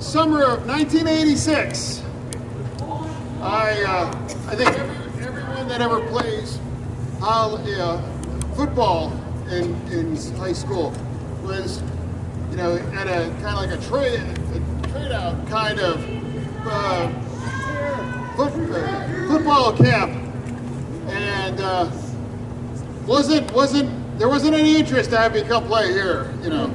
summer of 1986. I, uh, I think every, everyone that ever plays uh, football in, in high school was, you know, at a kind of like a trade, a trade out kind of uh, foot, uh, football camp, and uh, wasn't wasn't there wasn't any interest to have me come play here, you know.